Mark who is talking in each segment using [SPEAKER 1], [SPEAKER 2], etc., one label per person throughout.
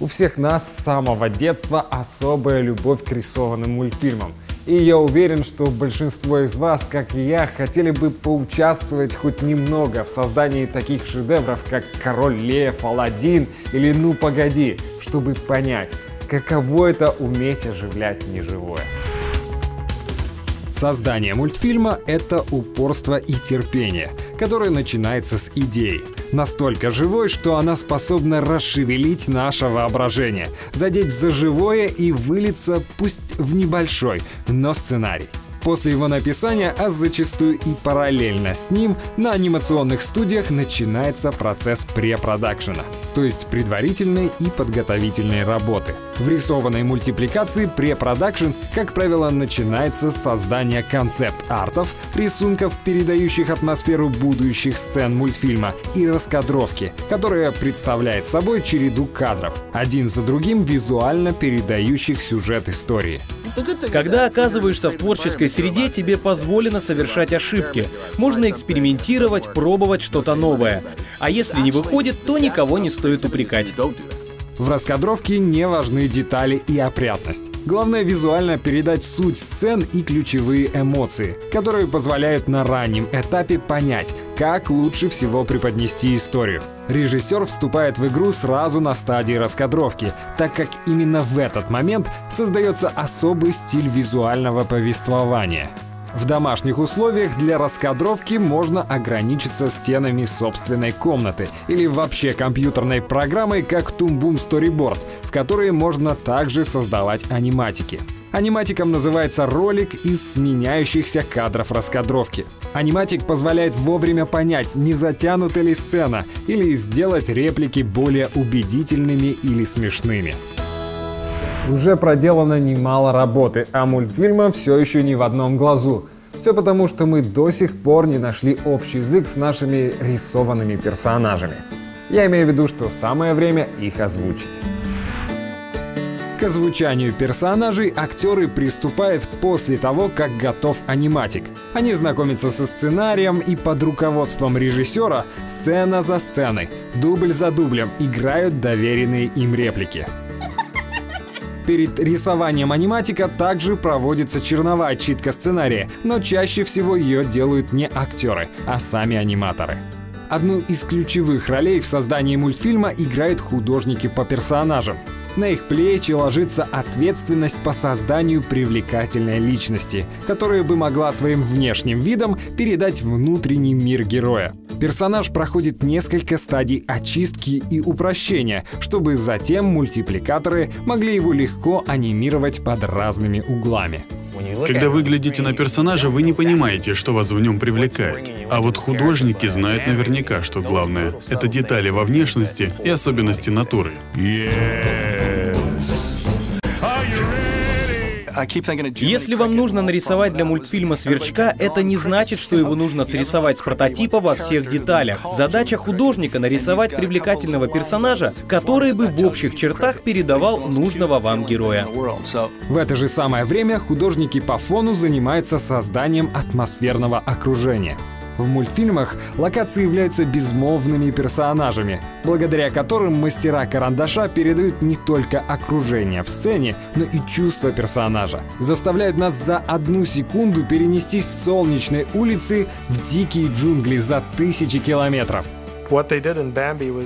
[SPEAKER 1] У всех нас с самого детства особая любовь к рисованным мультфильмам. И я уверен, что большинство из вас, как и я, хотели бы поучаствовать хоть немного в создании таких шедевров, как «Король Лев», «Аладдин» или «Ну погоди», чтобы понять, каково это уметь оживлять неживое.
[SPEAKER 2] Создание мультфильма — это упорство и терпение, которое начинается с идеи. Настолько живой, что она способна расшевелить наше воображение, задеть за живое и вылиться, пусть в небольшой, но сценарий. После его написания, а зачастую и параллельно с ним, на анимационных студиях начинается процесс препродакшена, то есть предварительной и подготовительной работы. В рисованной мультипликации препродакшн, как правило, начинается с создания концепт-артов, рисунков, передающих атмосферу будущих сцен мультфильма, и раскадровки, которая представляет собой череду кадров, один за другим визуально передающих сюжет истории.
[SPEAKER 3] Когда оказываешься в творческой среде, тебе позволено совершать ошибки. Можно экспериментировать, пробовать что-то новое. А если не выходит, то никого не стоит упрекать.
[SPEAKER 2] В раскадровке не важны детали и опрятность. Главное визуально передать суть сцен и ключевые эмоции, которые позволяют на раннем этапе понять, как лучше всего преподнести историю. Режиссер вступает в игру сразу на стадии раскадровки, так как именно в этот момент создается особый стиль визуального повествования. В домашних условиях для раскадровки можно ограничиться стенами собственной комнаты или вообще компьютерной программой, как Toon Boom Storyboard, в которой можно также создавать аниматики. Аниматиком называется ролик из сменяющихся кадров раскадровки. Аниматик позволяет вовремя понять, не затянута ли сцена, или сделать реплики более убедительными или смешными.
[SPEAKER 1] Уже проделано немало работы, а мультфильма все еще не в одном глазу. Все потому, что мы до сих пор не нашли общий язык с нашими рисованными персонажами. Я имею в виду, что самое время их озвучить.
[SPEAKER 2] К озвучанию персонажей актеры приступают после того, как готов аниматик. Они знакомятся со сценарием и под руководством режиссера сцена за сценой, дубль за дублем играют доверенные им реплики. Перед рисованием аниматика также проводится черновая читка сценария, но чаще всего ее делают не актеры, а сами аниматоры. Одну из ключевых ролей в создании мультфильма играют художники по персонажам. На их плечи ложится ответственность по созданию привлекательной личности, которая бы могла своим внешним видом передать внутренний мир героя. Персонаж проходит несколько стадий очистки и упрощения, чтобы затем мультипликаторы могли его легко анимировать под разными углами.
[SPEAKER 4] Когда вы глядите на персонажа, вы не понимаете, что вас в нем привлекает. А вот художники знают наверняка, что главное — это детали во внешности и особенности натуры.
[SPEAKER 3] Если вам нужно нарисовать для мультфильма сверчка, это не значит, что его нужно срисовать с прототипа во всех деталях. Задача художника — нарисовать привлекательного персонажа, который бы в общих чертах передавал нужного вам героя.
[SPEAKER 2] В это же самое время художники по фону занимаются созданием атмосферного окружения. В мультфильмах локации являются безмолвными персонажами, благодаря которым мастера карандаша передают не только окружение в сцене, но и чувства персонажа. Заставляют нас за одну секунду перенестись с солнечной улицы в дикие джунгли за тысячи километров.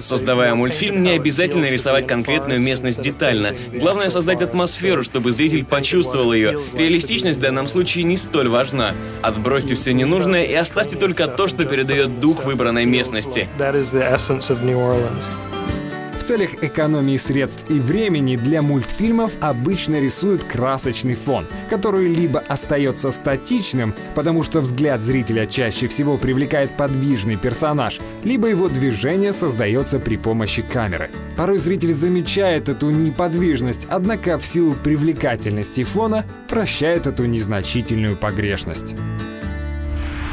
[SPEAKER 5] Создавая мультфильм, не обязательно рисовать конкретную местность детально. Главное создать атмосферу, чтобы зритель почувствовал ее. Реалистичность в данном случае не столь важна. Отбросьте все ненужное и оставьте только то, что передает дух выбранной местности.
[SPEAKER 2] В целях экономии средств и времени для мультфильмов обычно рисуют красочный фон, который либо остается статичным, потому что взгляд зрителя чаще всего привлекает подвижный персонаж, либо его движение создается при помощи камеры. Порой зритель замечает эту неподвижность, однако в силу привлекательности фона прощает эту незначительную погрешность.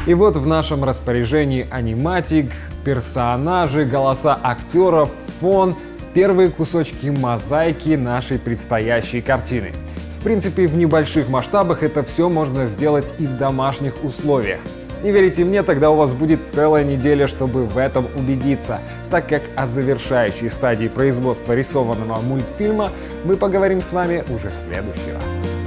[SPEAKER 1] И вот в нашем распоряжении аниматик, персонажи, голоса актеров, фон, первые кусочки мозаики нашей предстоящей картины. В принципе, в небольших масштабах это все можно сделать и в домашних условиях.
[SPEAKER 2] Не верите мне, тогда у вас будет целая неделя, чтобы в этом убедиться, так как о завершающей стадии производства рисованного мультфильма мы поговорим с вами уже в следующий раз.